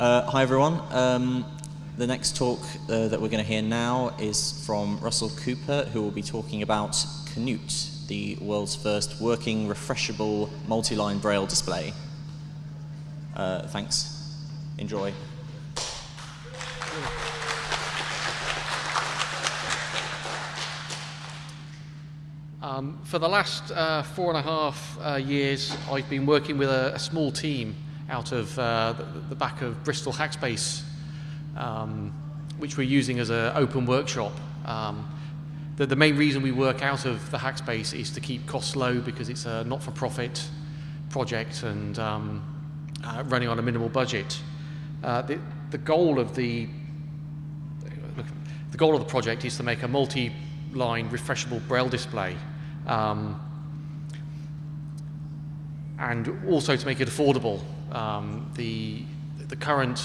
Uh, hi everyone. Um, the next talk uh, that we're going to hear now is from Russell Cooper, who will be talking about Canute, the world's first working refreshable multi-line braille display. Uh, thanks. Enjoy. Um, for the last uh, four and a half uh, years, I've been working with a, a small team out of uh, the, the, back of Bristol Hackspace, um, which we're using as an open workshop. Um, the, the, main reason we work out of the Hackspace is to keep costs low because it's a not-for-profit project and um, uh, running on a minimal budget. Uh, the, the goal of the the goal of the project is to make a multi-line refreshable braille display um, and also to make it affordable. Um, the, the current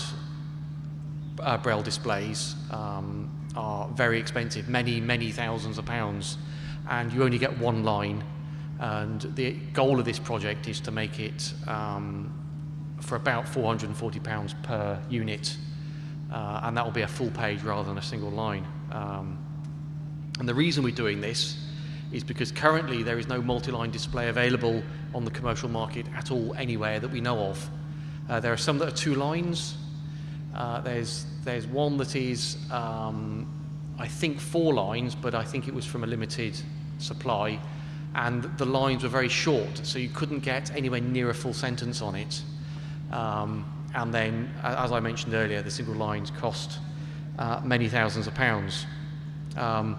uh, Braille displays um, are very expensive, many, many thousands of pounds, and you only get one line. And the goal of this project is to make it um, for about 440 pounds per unit, uh, and that will be a full page rather than a single line. Um, and the reason we're doing this is because currently there is no multi-line display available on the commercial market at all anywhere that we know of. Uh, there are some that are two lines. Uh, there's, there's one that is, um, I think, four lines, but I think it was from a limited supply. And the lines were very short, so you couldn't get anywhere near a full sentence on it. Um, and then, as I mentioned earlier, the single lines cost uh, many thousands of pounds. Um,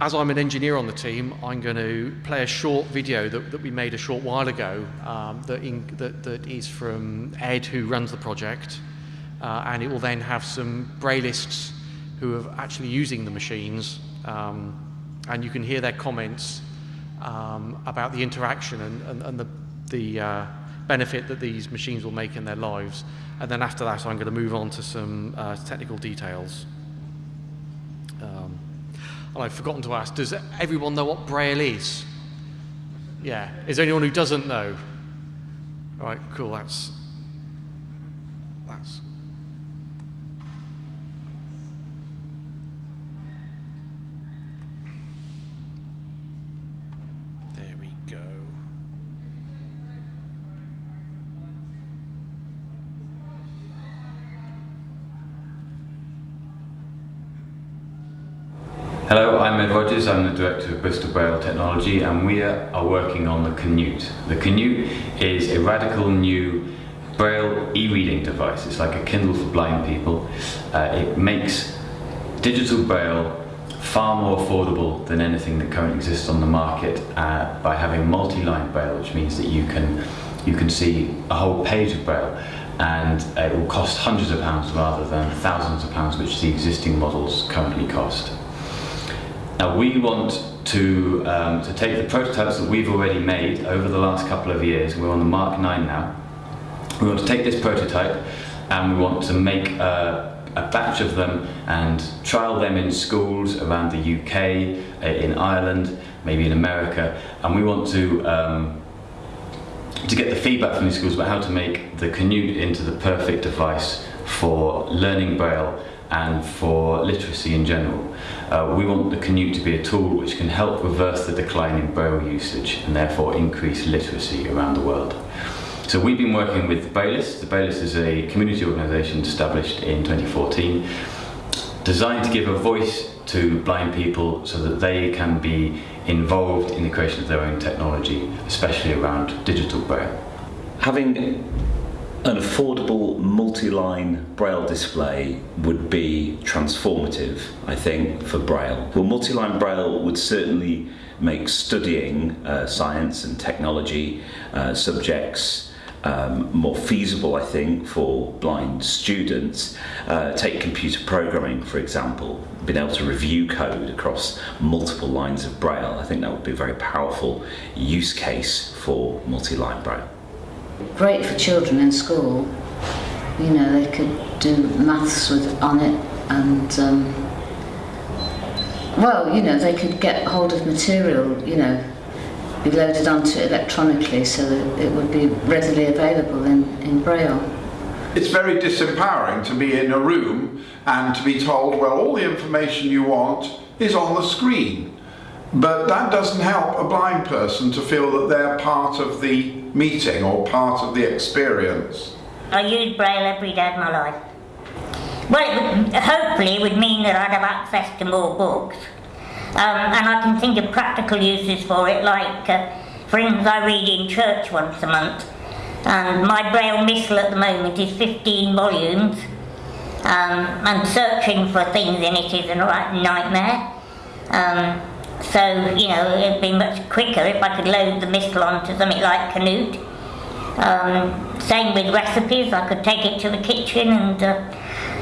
as I'm an engineer on the team, I'm going to play a short video that, that we made a short while ago um, that, in, that, that is from Ed, who runs the project. Uh, and it will then have some Braillists who are actually using the machines. Um, and you can hear their comments um, about the interaction and, and, and the, the uh, benefit that these machines will make in their lives. And then after that, I'm going to move on to some uh, technical details. And I've forgotten to ask, does everyone know what Braille is? Yeah. Is there anyone who doesn't know? All right, cool, that's, that's There we go. Hello, I'm Ed Rogers, I'm the Director of Bristol Braille Technology and we are working on the Canute. The Canute is a radical new Braille e-reading device. It's like a Kindle for blind people. Uh, it makes digital Braille far more affordable than anything that currently exists on the market uh, by having multi-line Braille, which means that you can, you can see a whole page of Braille and uh, it will cost hundreds of pounds rather than thousands of pounds which the existing models currently cost. Now we want to, um, to take the prototypes that we've already made over the last couple of years, we're on the Mark 9 now, we want to take this prototype and we want to make a, batch of them and trial them in schools around the UK, uh, in Ireland, maybe in America, and we want to um, to get the feedback from these schools about how to make the Canute into the perfect device for learning Braille and for literacy in general. Uh, we want the Canute to be a tool which can help reverse the decline in Braille usage and therefore increase literacy around the world. So we've been working with Braillists. The Braillists is a community organisation established in 2014 designed to give a voice to blind people so that they can be involved in the creation of their own technology, especially around digital Braille. Having an affordable multi-line braille display would be transformative i think for braille. Well multi-line braille would certainly make studying uh, science and technology uh, subjects um, more feasible I think for blind students. Uh, take computer programming for example. Being able to review code across multiple lines of braille I think that would be a very powerful use case for multi-line braille great for children in school. You know, they could do maths with on it, and um, well, you know, they could get hold of material. You know, be loaded onto it electronically so that it would be readily available in, in Braille. It's very disempowering to be in a room and to be told, well, all the information you want is on the screen. But that doesn't help a blind person to feel that they're part of the meeting or part of the experience. I use Braille every day of my life. Well, it would, hopefully it would mean that I'd have access to more books. Um, and I can think of practical uses for it, like, uh, for instance, I read in church once a month. And my Braille missal at the moment is 15 volumes. Um, and searching for things in it is a nightmare. Um, so, you know, it'd be much quicker if I could load the missal onto something like Canute. Um, same with recipes, I could take it to the kitchen and uh,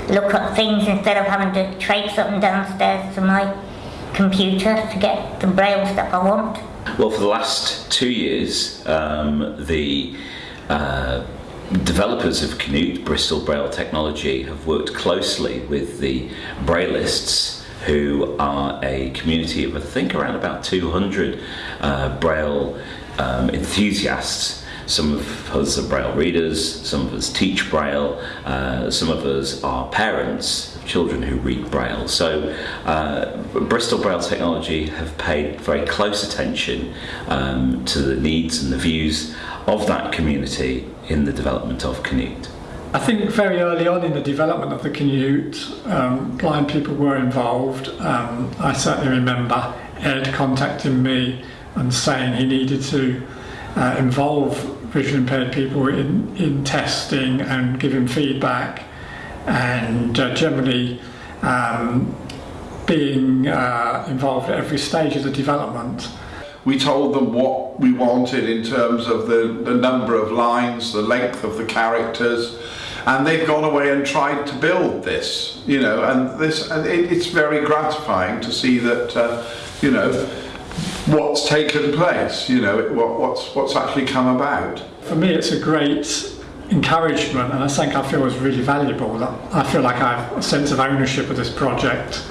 look up things instead of having to traipse up and downstairs to my computer to get the braille stuff I want. Well, for the last two years, um, the uh, developers of Canute, Bristol Braille Technology, have worked closely with the Braillists, who are a community of, I think, around about 200 uh, Braille um, enthusiasts some of us are Braille readers, some of us teach Braille, uh, some of us are parents of children who read Braille. So uh, Bristol Braille Technology have paid very close attention um, to the needs and the views of that community in the development of Canute. I think very early on in the development of the Canute, um, blind people were involved. Um, I certainly remember Ed contacting me and saying he needed to uh, involve visually impaired people in, in testing and giving feedback and uh, generally um, being uh, involved at every stage of the development. We told them what we wanted in terms of the, the number of lines, the length of the characters, and they've gone away and tried to build this, you know, and this, and it, it's very gratifying to see that, uh, you know, what's taken place, you know, what, what's, what's actually come about. For me, it's a great encouragement, and I think I feel is really valuable. I feel like I have a sense of ownership of this project.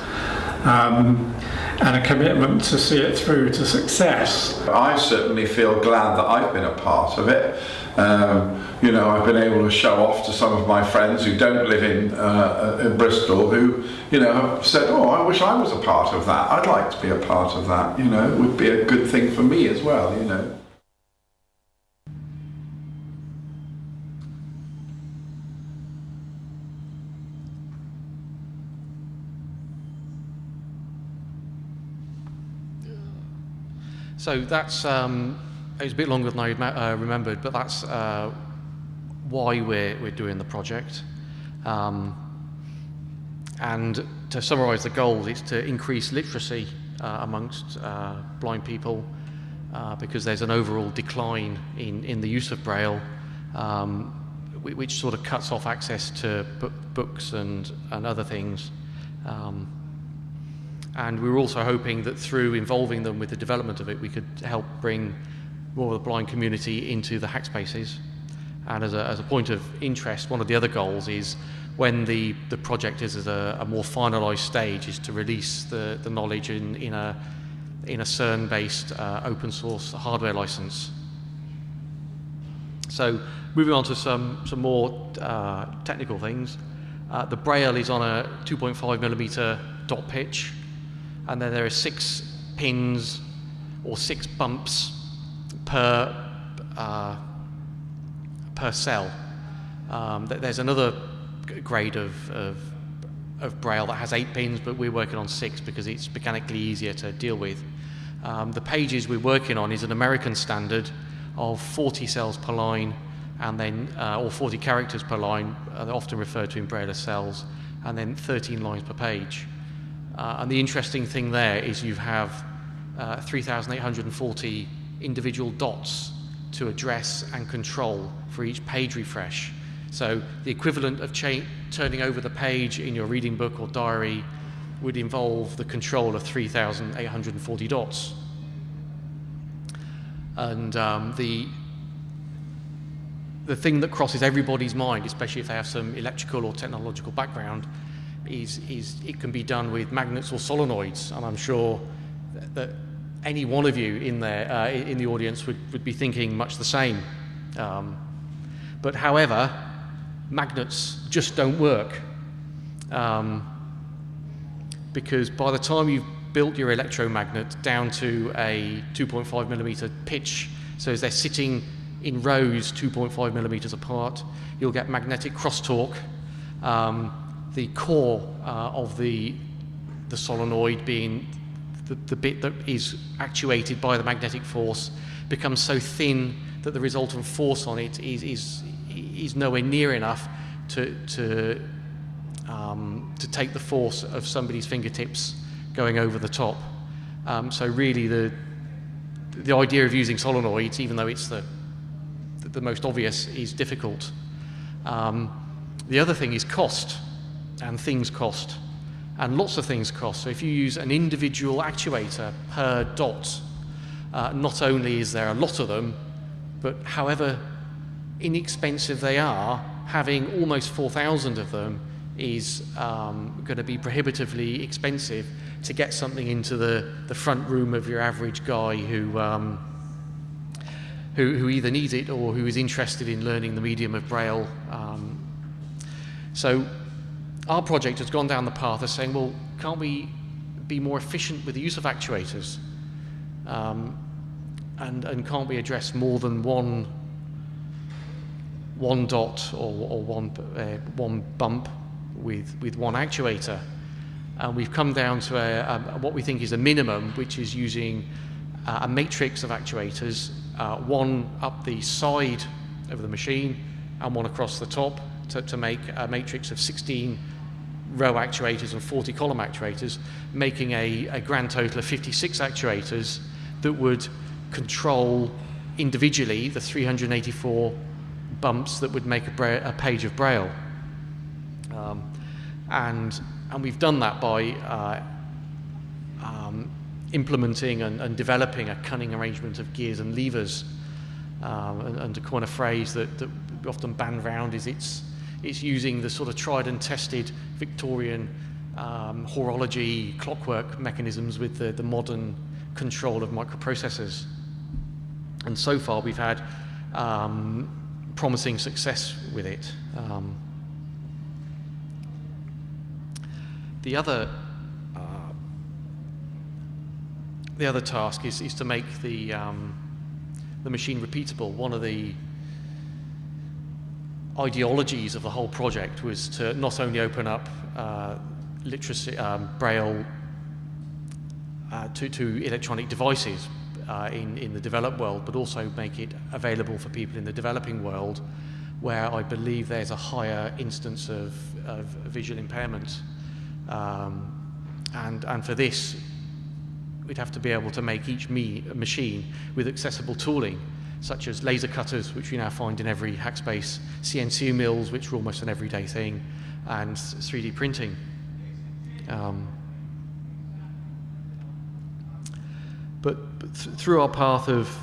Um, and a commitment to see it through to success. I certainly feel glad that I've been a part of it. Um, you know, I've been able to show off to some of my friends who don't live in, uh, in Bristol who, you know, have said, oh, I wish I was a part of that. I'd like to be a part of that, you know, it would be a good thing for me as well, you know. So that's um, a bit longer than I uh, remembered, but that's uh, why we're we're doing the project. Um, and to summarise the goal, it's to increase literacy uh, amongst uh, blind people uh, because there's an overall decline in, in the use of Braille, um, which sort of cuts off access to books and, and other things. Um, and we were also hoping that through involving them with the development of it, we could help bring more of the blind community into the hackspaces. And as a, as a point of interest, one of the other goals is when the, the project is at a, a more finalized stage is to release the, the knowledge in, in a, in a CERN-based uh, open source hardware license. So moving on to some, some more uh, technical things. Uh, the Braille is on a 2.5 millimeter dot pitch and then there are six pins or six bumps per uh, per cell. Um, there's another grade of, of, of, Braille that has eight pins, but we're working on six because it's mechanically easier to deal with. Um, the pages we're working on is an American standard of 40 cells per line, and then uh, or 40 characters per line. Uh, often referred to in Braille as cells, and then 13 lines per page. Uh, and the interesting thing there is you have uh, 3,840 individual dots to address and control for each page refresh. So the equivalent of turning over the page in your reading book or diary would involve the control of 3,840 dots. And um, the, the thing that crosses everybody's mind, especially if they have some electrical or technological background, is, is it can be done with magnets or solenoids, and I'm sure that, that any one of you in there uh, in the audience would, would be thinking much the same. Um, but however, magnets just don't work. Um, because by the time you've built your electromagnet down to a 2.5 millimeter pitch, so as they're sitting in rows 2.5 millimeters apart, you'll get magnetic crosstalk. Um, the core uh, of the, the solenoid being the, the bit that is actuated by the magnetic force becomes so thin that the resultant force on it is, is, is nowhere near enough to, to, um, to take the force of somebody's fingertips going over the top. Um, so really the, the idea of using solenoids, even though it's the, the most obvious, is difficult. Um, the other thing is cost, and things cost. And lots of things cost. So if you use an individual actuator per dot, uh, not only is there a lot of them, but however inexpensive they are, having almost 4,000 of them is um, going to be prohibitively expensive to get something into the, the front room of your average guy who, um, who, who, either needs it or who is interested in learning the medium of Braille. Um, so our project has gone down the path of saying, well, can't we be more efficient with the use of actuators? Um, and, and can't we address more than one, one dot or, or one, uh, one bump with, with one actuator? And we've come down to a, a, what we think is a minimum, which is using uh, a matrix of actuators, uh, one up the side of the machine and one across the top to, to make a matrix of 16 row actuators and 40 column actuators, making a, a grand total of 56 actuators that would control individually the 384 bumps that would make a, a page of Braille. Um, and, and we've done that by uh, um, implementing and, and, developing a cunning arrangement of gears and levers. Um, and, and, to coin a phrase that, that we often band round is it's, it's using the sort of tried and tested Victorian um, horology clockwork mechanisms with the, the modern control of microprocessors. And so far, we've had um, promising success with it. Um, the other uh, the other task is, is to make the um, the machine repeatable. One of the ideologies of the whole project was to not only open up uh, literacy, um, Braille uh, to, to electronic devices uh, in, in the developed world, but also make it available for people in the developing world where I believe there's a higher instance of, of visual impairment. Um, and, and for this, we'd have to be able to make each me, machine with accessible tooling such as laser cutters, which we now find in every Hackspace, CNC mills, which are almost an everyday thing, and 3D printing. Um, but, but th through our path of,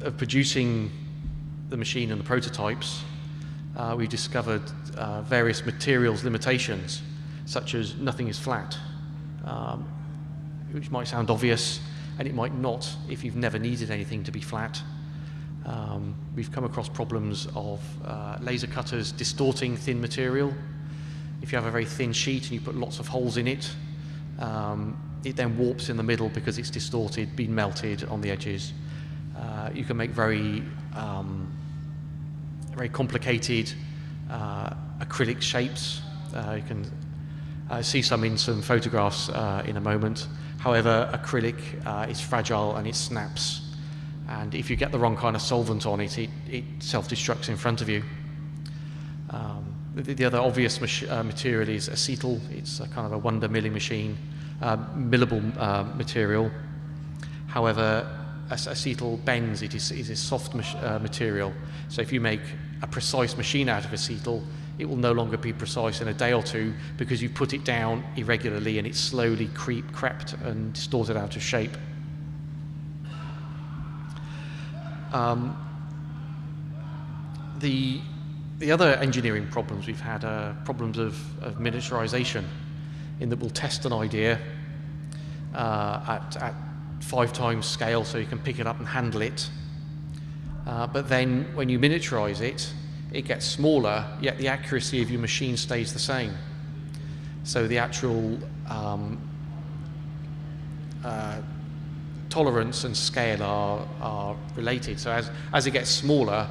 of producing the machine and the prototypes, uh, we discovered uh, various materials limitations, such as nothing is flat, um, which might sound obvious, and it might not if you've never needed anything to be flat. Um, we've come across problems of uh, laser cutters distorting thin material. If you have a very thin sheet and you put lots of holes in it, um, it then warps in the middle because it's distorted, been melted on the edges. Uh, you can make very, um, very complicated uh, acrylic shapes. Uh, you can see some in some photographs uh, in a moment. However, acrylic uh, is fragile and it snaps. And if you get the wrong kind of solvent on it, it, it self-destructs in front of you. Um, the, the, other obvious uh, material is acetal. It's a kind of a wonder milling machine, uh, millable uh, material. However, acetal bends. It is, is a soft uh, material. So if you make a precise machine out of acetal, it will no longer be precise in a day or two because you put it down irregularly and it slowly creep, crept and distorted out of shape. Um, the, the other engineering problems we've had are problems of, of miniaturization in that we'll test an idea uh, at, at five times scale so you can pick it up and handle it. Uh, but then when you miniaturize it, it gets smaller, yet the accuracy of your machine stays the same. So the actual um, uh, tolerance and scale are, are related. So as, as it gets smaller,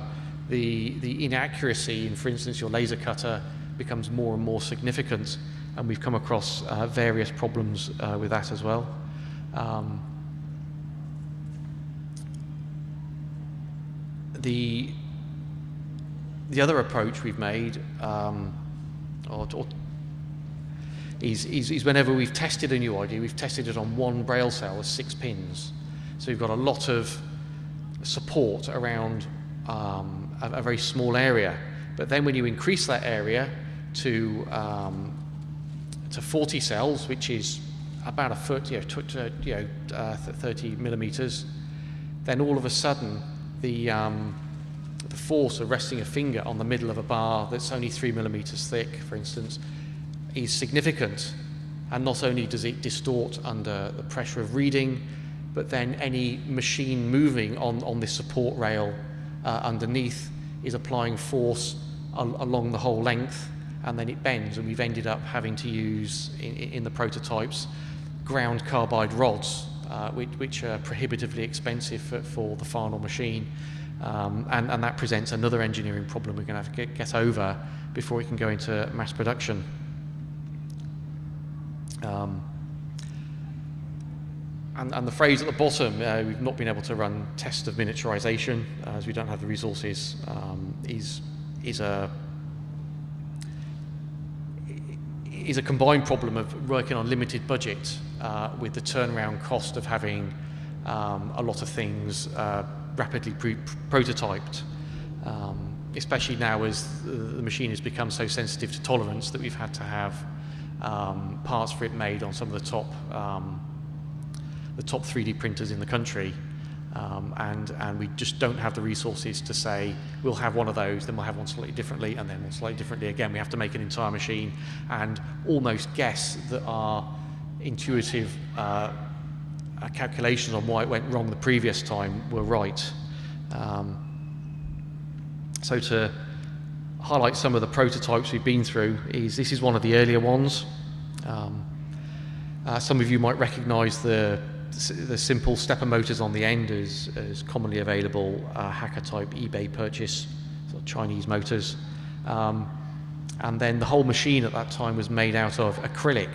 the, the inaccuracy in, for instance, your laser cutter becomes more and more significant. And we've come across uh, various problems uh, with that as well. Um, the, the other approach we've made, um, or, or is, is, is, whenever we've tested a new idea, we've tested it on one braille cell with six pins. So we've got a lot of support around um, a, a, very small area. But then when you increase that area to, um, to 40 cells, which is about a foot, you know, you know uh, 30 millimeters, then all of a sudden the, um, the force of resting a finger on the middle of a bar that's only three millimeters thick, for instance, is significant. And not only does it distort under the pressure of reading, but then any machine moving on, on this support rail uh, underneath is applying force al along the whole length and then it bends and we've ended up having to use in, in the prototypes ground carbide rods uh, which, which, are prohibitively expensive for, for the final machine. Um, and, and, that presents another engineering problem we're going to have to get, get over before we can go into mass production. Um, and, and, the phrase at the bottom, uh, we've not been able to run tests of miniaturization uh, as we don't have the resources, um, is, is a is a combined problem of working on limited budget uh, with the turnaround cost of having um, a lot of things uh, rapidly prototyped, um, especially now as the machine has become so sensitive to tolerance that we've had to have um, parts for it made on some of the top, um, the top 3D printers in the country. Um, and, and we just don't have the resources to say we'll have one of those, then we'll have one slightly differently, and then one slightly differently again. We have to make an entire machine and almost guess that our intuitive uh, uh, calculations on why it went wrong the previous time were right. Um, so to highlight some of the prototypes we've been through is this is one of the earlier ones. Um, uh, some of you might recognize the the simple stepper motors on the end is, is commonly available uh, hacker type eBay purchase, sort of Chinese motors. Um, and then the whole machine at that time was made out of acrylic,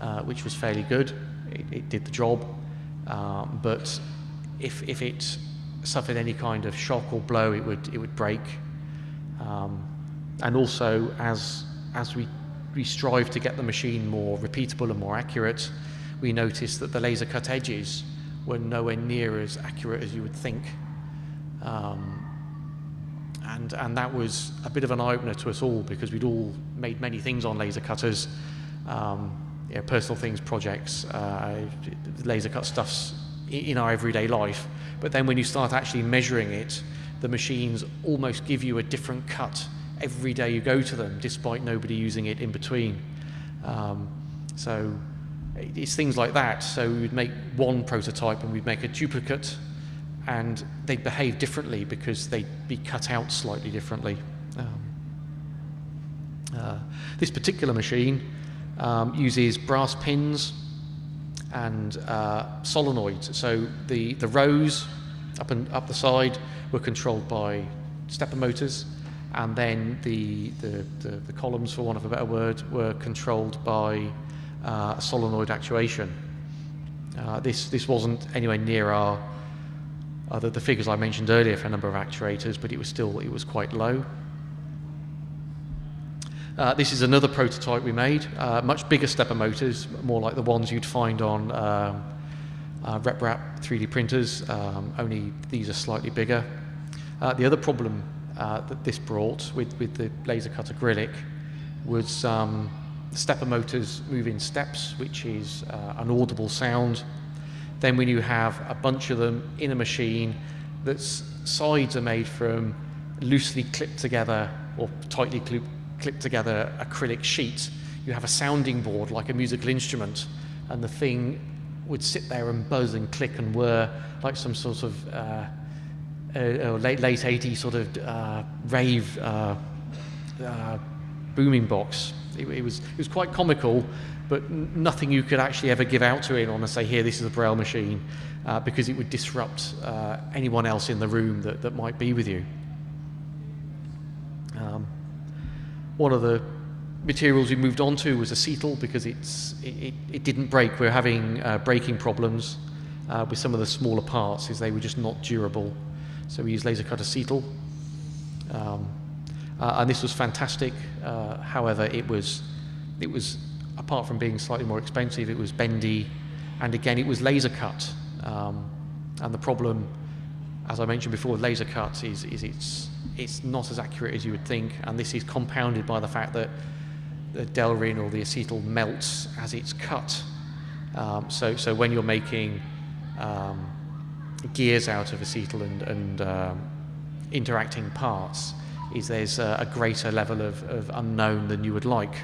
uh, which was fairly good. It, it did the job. Um, but if, if it suffered any kind of shock or blow, it would, it would break. Um, and also, as, as we, we strive to get the machine more repeatable and more accurate, we noticed that the laser cut edges were nowhere near as accurate as you would think. Um, and, and that was a bit of an eye-opener to us all because we'd all made many things on laser cutters, um, you know, personal things, projects, uh, laser cut stuffs in our everyday life. But then when you start actually measuring it, the machines almost give you a different cut every day you go to them, despite nobody using it in between. Um, so it's things like that. So we would make one prototype and we'd make a duplicate and they'd behave differently because they'd be cut out slightly differently. Um, uh, this particular machine um, uses brass pins and uh, solenoids. So the, the rows up and up the side were controlled by stepper motors, and then the, the, the, the columns, for want of a better word, were controlled by uh, solenoid actuation. Uh, this, this wasn't anywhere near our, uh, the, the, figures I mentioned earlier for a number of actuators, but it was still it was quite low. Uh, this is another prototype we made, uh, much bigger stepper motors, more like the ones you'd find on um, uh, RepRap 3D printers, um, only these are slightly bigger. the other problem that this brought with, with the laser cut acrylic was um, stepper motors move in steps, which is uh, an audible sound. Then when you have a bunch of them in a machine that's sides are made from loosely clipped together or tightly clipped together acrylic sheet, you have a sounding board like a musical instrument and the thing would sit there and buzz and click and whir like some sort of uh, uh, uh late late 80s sort of uh, rave uh, uh, booming box. It, it, was it was quite comical, but nothing you could actually ever give out to anyone and say, "Here, this is a Braille machine," because it would disrupt anyone else in the room that, that might be with you. Um, one of the materials we moved on to was acetal because it's, it, it didn't break. We are having uh, breaking problems uh, with some of the smaller parts as they were just not durable. So we used laser cut acetal. Um, uh, and this was fantastic. Uh, however, it was, it was, apart from being slightly more expensive, it was bendy. And again, it was laser cut. Um, and the problem, as I mentioned before, laser cuts is, is it's, it's not as accurate as you would think. And this is compounded by the fact that the Delrin or the acetal melts as it's cut. Um, so, so when you're making um, gears out of acetal and, and um, interacting parts, is there's a, a greater level of, of, unknown than you would like.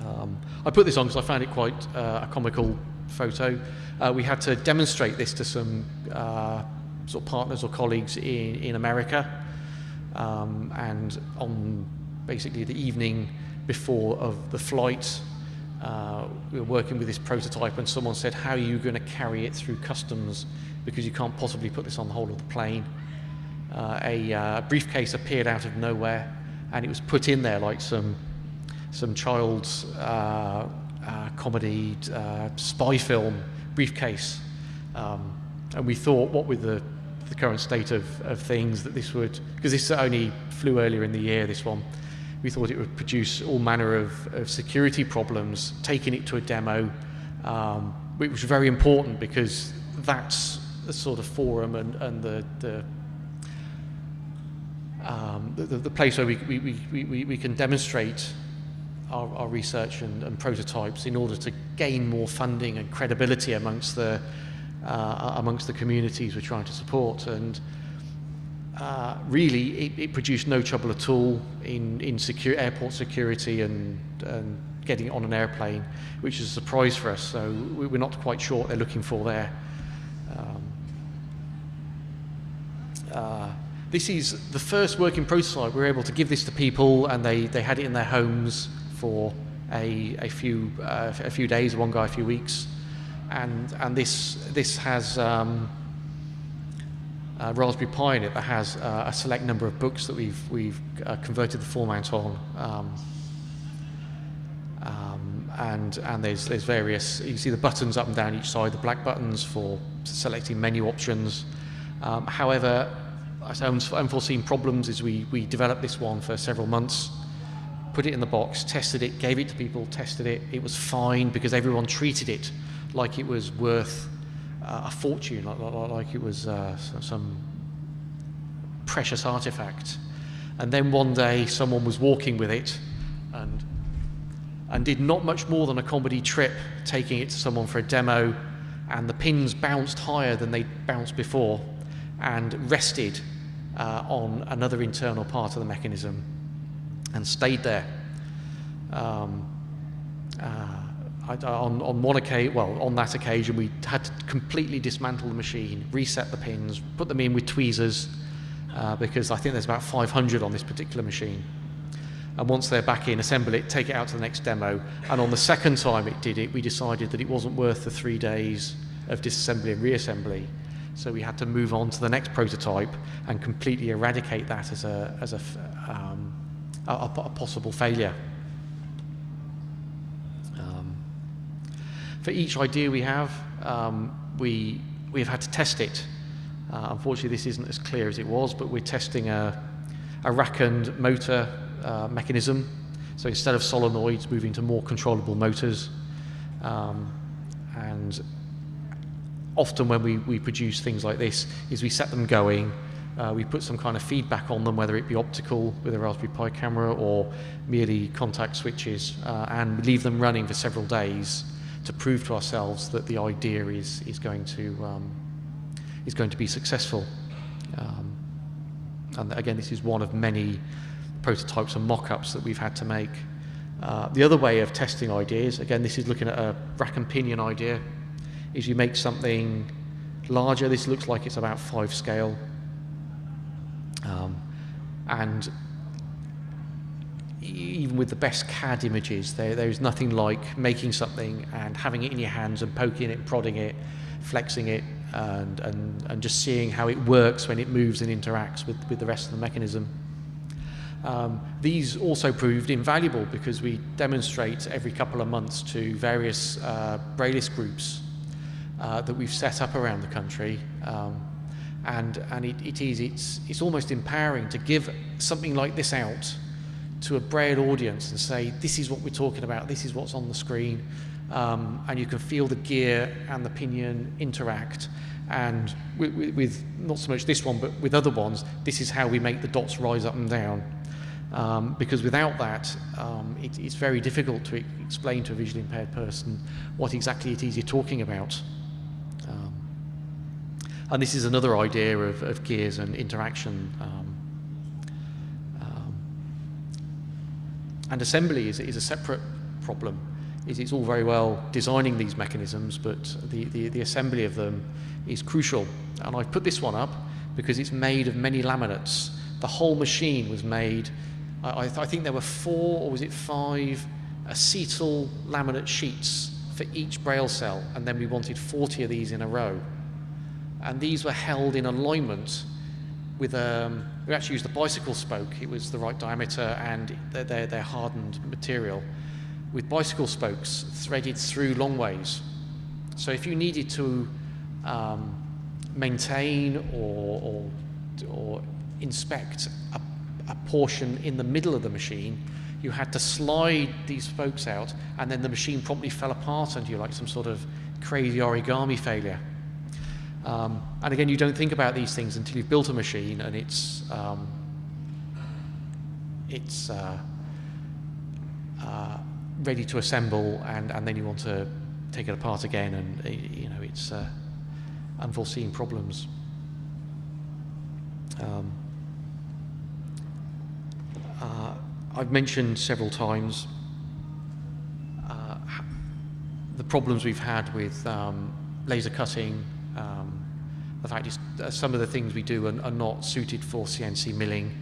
Um, I put this on because I found it quite uh, a comical photo. Uh, we had to demonstrate this to some uh, sort of partners or colleagues in, in America. Um, and on basically the evening before of the flight. Uh, we were working with this prototype and someone said, how are you going to carry it through customs because you can't possibly put this on the whole of the plane. Uh, a uh, briefcase appeared out of nowhere and it was put in there like some, some child's uh, uh, comedy uh, spy film briefcase. Um, and we thought, what with the, the current state of, of things, that this would, because this only flew earlier in the year, this one, we thought it would produce all manner of, of security problems, taking it to a demo, um, which was very important because that's the sort of forum and, and the, the, um, the, the, place where we, we, we, we can demonstrate our, our research and, and, prototypes in order to gain more funding and credibility amongst the, uh, amongst the communities we're trying to support. And uh, really, it, it, produced no trouble at all in, in secure, airport security and, and getting on an airplane, which is a surprise for us. So we, we're not quite sure what they're looking for there. Um, uh, this is the first working prototype. We were able to give this to people, and they, they had it in their homes for a, a few uh, a few days, one guy a few weeks, and and this this has. Um, uh, Raspberry Pi in it that has uh, a select number of books that we've, we've uh, converted the format on. Um, um, and and there's, there's various, you see the buttons up and down each side, the black buttons for selecting menu options. Um, however, unforeseen problems is we, we developed this one for several months, put it in the box, tested it, gave it to people, tested it. It was fine because everyone treated it like it was worth uh, a fortune, like, like, it was uh, some precious artifact. And then one day someone was walking with it and, and did not much more than a comedy trip, taking it to someone for a demo, and the pins bounced higher than they bounced before and rested uh, on another internal part of the mechanism and stayed there. Um, uh, on, on one occasion, well, on that occasion, we had to completely dismantle the machine, reset the pins, put them in with tweezers, uh, because I think there's about 500 on this particular machine. And once they're back in, assemble it, take it out to the next demo. And on the second time it did it, we decided that it wasn't worth the three days of disassembly and reassembly. So we had to move on to the next prototype and completely eradicate that as a, as a, um, a, a possible failure. For each idea we have, um, we, we've had to test it. Uh, unfortunately, this isn't as clear as it was, but we're testing a, a rack-and motor uh, mechanism. So instead of solenoids, moving to more controllable motors. Um, and often when we, we produce things like this, is we set them going, uh, we put some kind of feedback on them, whether it be optical with a Raspberry Pi camera or merely contact switches, uh, and leave them running for several days to prove to ourselves that the idea is, is, going, to, um, is going to be successful. Um, and again, this is one of many prototypes and mock-ups that we've had to make. Uh, the other way of testing ideas, again, this is looking at a rack and pinion idea, is you make something larger. This looks like it's about five scale. Um, and even with the best CAD images, there, there's nothing like making something and having it in your hands and poking it, prodding it, flexing it, and, and, and just seeing how it works when it moves and interacts with, with the rest of the mechanism. Um, these also proved invaluable because we demonstrate every couple of months to various uh, Braillist groups uh, that we've set up around the country. Um, and and it, it is, it's, it's almost empowering to give something like this out to a Braille audience and say, this is what we're talking about, this is what's on the screen, um, and you can feel the gear and the pinion interact. And with, with, with, not so much this one, but with other ones, this is how we make the dots rise up and down. Um, because without that, um, it, it's very difficult to explain to a visually impaired person what exactly it is you're talking about. And this is another idea of, of gears and interaction. Um, um, and assembly is, is a separate problem. Is it's all very well designing these mechanisms, but the, the, the assembly of them is crucial. And I've put this one up because it's made of many laminates. The whole machine was made I, I, think there were four, or was it five, acetal laminate sheets for each braille cell, and then we wanted 40 of these in a row. And these were held in alignment with, um, we actually used a bicycle spoke, it was the right diameter and they're, they're hardened material, with bicycle spokes threaded through long ways. So if you needed to um, maintain or, or, or inspect a a portion in the middle of the machine, you had to slide these spokes out, and then the machine promptly fell apart under you like some sort of crazy origami failure. Um, and again, you don't think about these things until you've built a machine and it's um, it's uh, uh, ready to assemble, and, and then you want to take it apart again, and you know it's uh, unforeseen problems. Um, uh, I've mentioned several times uh, the problems we've had with um, laser cutting. The fact is, uh, some of the things we do are, are not suited for CNC milling.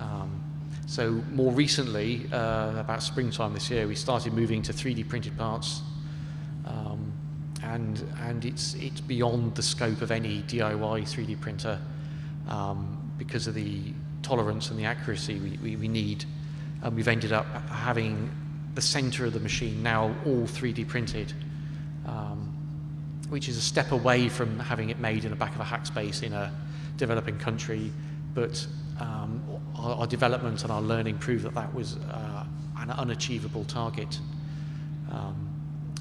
Um, so more recently, uh, about springtime this year, we started moving to 3D printed parts, um, and and it's it's beyond the scope of any DIY 3D printer um, because of the tolerance and the accuracy we, we, we need. And we've ended up having the center of the machine now all 3D printed, um, which is a step away from having it made in the back of a hackspace in a developing country. But um, our, our, development and our learning proved that that was uh, an unachievable target. Um,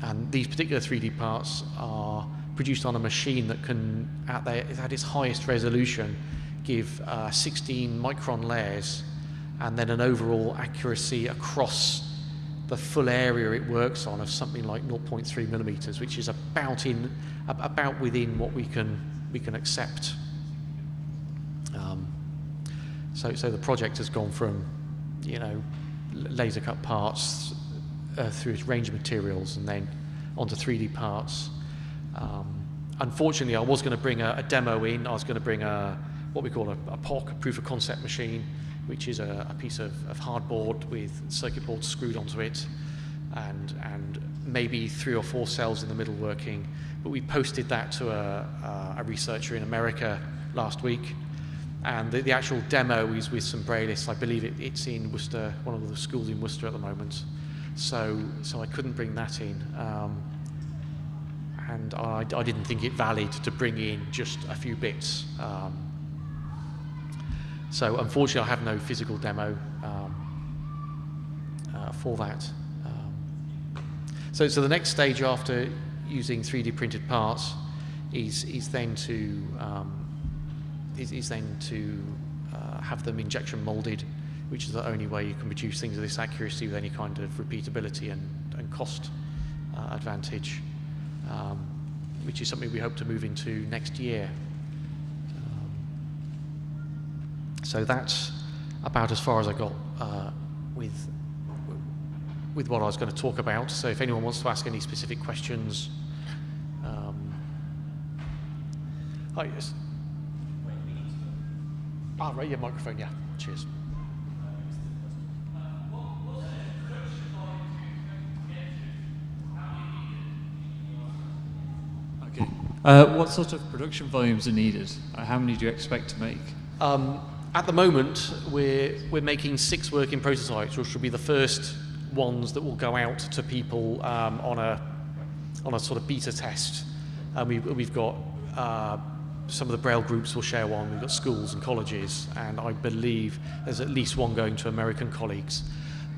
and these particular 3D parts are produced on a machine that can, at, their, at its highest resolution, give uh, 16 micron layers and then an overall accuracy across the full area it works on of something like 0.3 millimeters, which is about in about within what we can we can accept. Um, so so the project has gone from you know laser cut parts uh, through its range of materials and then onto 3D parts. Um, unfortunately, I was going to bring a, a demo in. I was going to bring a what we call a, a POC, a proof of concept machine, which is a, a piece of, of hardboard with circuit boards screwed onto it and, and maybe three or four cells in the middle working. But we posted that to a, a researcher in America last week. And the, the, actual demo is with some Braillists. I believe it, it's in Worcester, one of the schools in Worcester at the moment. So, so I couldn't bring that in. Um, and I, I, didn't think it valid to bring in just a few bits. Um, so unfortunately, I have no physical demo um, uh, for that. Um, so, so the next stage after using 3D printed parts is, is then to um, is, is, then to uh, have them injection molded, which is the only way you can produce things of this accuracy with any kind of repeatability and, and cost uh, advantage, um, which is something we hope to move into next year. So that's about as far as I got uh, with with what I was going to talk about. So if anyone wants to ask any specific questions. Um, oh, yes. Ah, right, yeah, microphone, yeah. Cheers. Okay. Uh, what sort of production volumes are needed? Uh, how many do you expect to make? Um, at the moment, we're, we're making six working prototypes, which will be the first ones that will go out to people um, on, a, on a sort of beta test. And we, we've got uh, some of the Braille groups will share one, we've got schools and colleges, and I believe there's at least one going to American colleagues.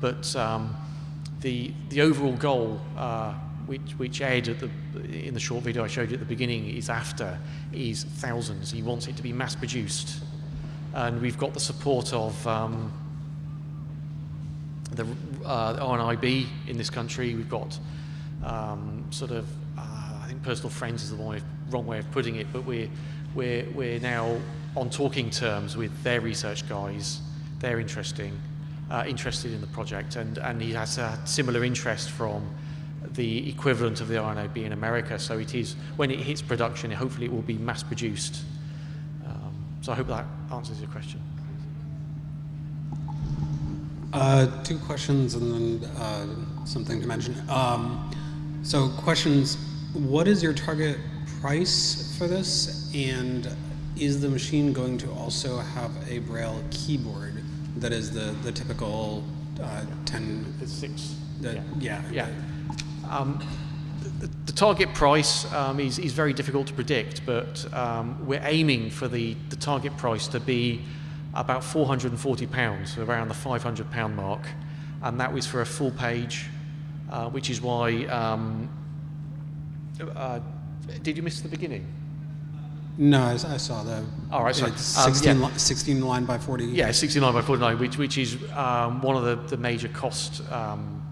But um, the, the overall goal, uh, which, which Ed at the, in the short video I showed you at the beginning is after, is thousands. He wants it to be mass produced and we've got the support of um, the uh, RNIB in this country. We've got um, sort of, uh, I think personal friends is the wrong way, wrong way of putting it, but we're, we're, we're now on talking terms with their research guys. They're interesting, uh, interested in the project, and, and he has a similar interest from the equivalent of the RNIB in America. So it is, when it hits production, hopefully it will be mass produced so I hope that answers your question. Uh, two questions and then uh, something to mention. Um, so questions, what is your target price for this? And is the machine going to also have a Braille keyboard that is the, the typical uh, 10? The six. The, yeah. Yeah. yeah. Um, the, target price um, is, is very difficult to predict, but um, we're aiming for the, the target price to be about £440, so around the £500 mark, and that was for a full page, uh, which is why. Um, uh, did you miss the beginning? No, I, I saw the. All right, sorry. 16, um, yeah. 16 line by 40. Yeah, 16 line by 49, which, which is um, one of the, the major cost um,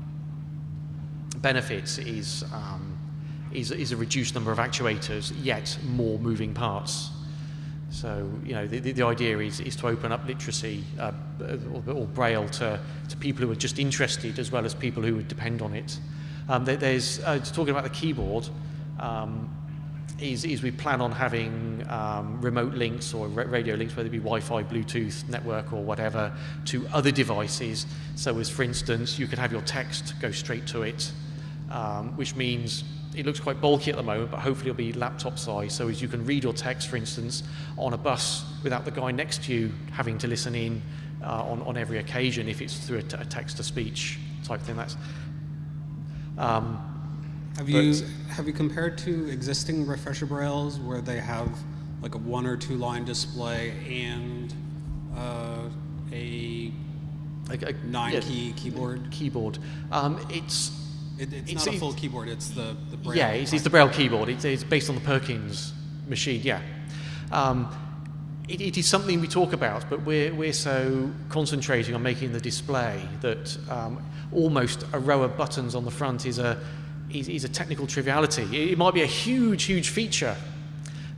benefits is um, is, is a reduced number of actuators, yet more moving parts. So, you know, the, the, the idea is, is to open up literacy uh, or, or, Braille to, to people who are just interested as well as people who would depend on it. Um, there, there's, uh, talking about the keyboard, um, is, is we plan on having um, remote links or radio links, whether it be Wi-Fi, Bluetooth, network or whatever, to other devices. So as, for instance, you could have your text go straight to it, um, which means it looks quite bulky at the moment, but hopefully it'll be laptop size. So as you can read your text, for instance, on a bus without the guy next to you having to listen in uh, on, on every occasion if it's through a, text-to-speech type thing. That's. Um, have you have you compared to existing refresher brailles where they have like a one or two line display and uh, a, a, a nine yeah, key keyboard? Keyboard. Um, it's it, it's, it's, not a full keyboard. It's the, the Braille. Yeah, it's, it's the Braille keyboard. It's, it's, based on the Perkins machine. Yeah. Um, it, it is something we talk about, but we're, we're so concentrating on making the display that um, almost a row of buttons on the front is a, is, is a technical triviality. It, might be a huge, huge feature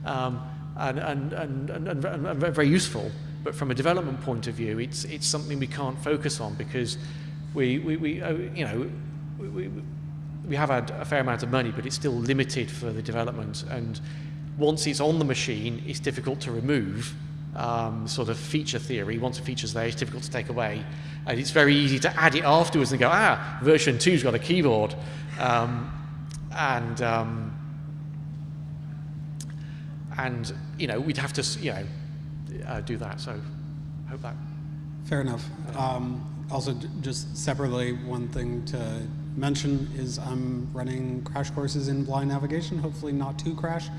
um, and, and, and, and, and, very useful, but from a development point of view, it's, it's something we can't focus on because we, we, we uh, you know, we, we have had a fair amount of money, but it's still limited for the development. And once it's on the machine, it's difficult to remove. Um, sort of feature theory. Once a feature's there, it's difficult to take away. And it's very easy to add it afterwards and go, ah, version two's got a keyboard. Um, and, um, and, you know, we'd have to, you know, uh, do that. So I hope that. Fair enough. Um, also, just separately, one thing to mention is I'm running crash courses in blind navigation, hopefully not too crash,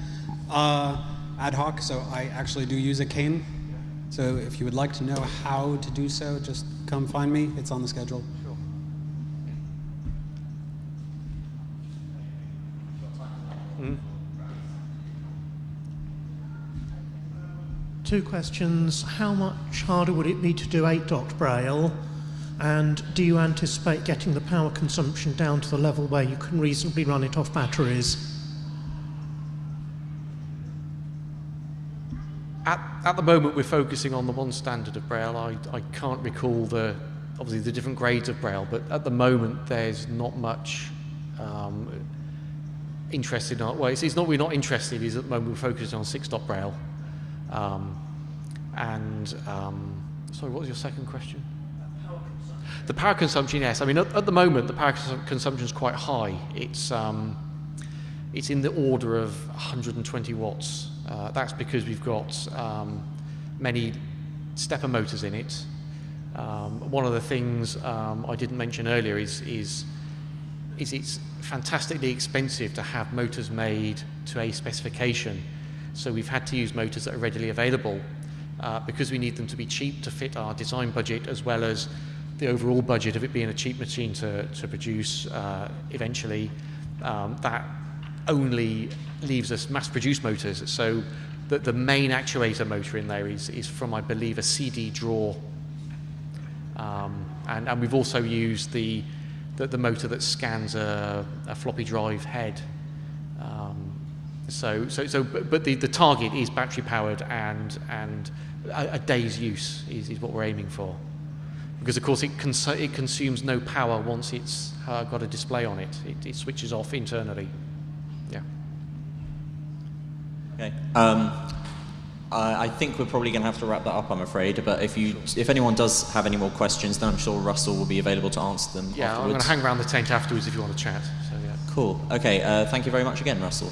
uh, ad hoc, so I actually do use a cane. So if you would like to know how to do so, just come find me. It's on the schedule. Sure. Two questions. How much harder would it be to do 8 dot braille? And do you anticipate getting the power consumption down to the level where you can reasonably run it off batteries? At, at the moment, we're focusing on the one standard of Braille. I, I can't recall the, obviously the different grades of Braille, but at the moment there's not much um, interested in, well, it's, it's, not we're not interested, is at the moment we're focused on six dot Braille. Um, and, um, sorry, what was your second question? The power consumption, yes. I mean, at, at the moment, the power consumption is quite high. It's, um, it's in the order of 120 watts. Uh, that's because we've got um, many stepper motors in it. Um, one of the things um, I didn't mention earlier is, is, is it's fantastically expensive to have motors made to a specification. So we've had to use motors that are readily available uh, because we need them to be cheap to fit our design budget as well as the overall budget of it being a cheap machine to, to produce uh, eventually. Um, that only leaves us mass-produced motors. So the, the main actuator motor in there is, is from, I believe, a CD draw. Um, and, and we've also used the, the, the motor that scans a, a floppy drive head. Um, so, so, so, but, the, the target is battery powered and, and a, a day's use is, is what we're aiming for. Because of course it, cons it consumes no power once it's uh, got a display on it. it. It switches off internally. Yeah. Okay. Um, I, I think we're probably going to have to wrap that up, I'm afraid. But if you, if anyone does have any more questions, then I'm sure Russell will be available to answer them. Yeah, afterwards. I'm going to hang around the tent afterwards if you want to chat. So yeah. Cool. Okay. Uh, thank you very much again, Russell.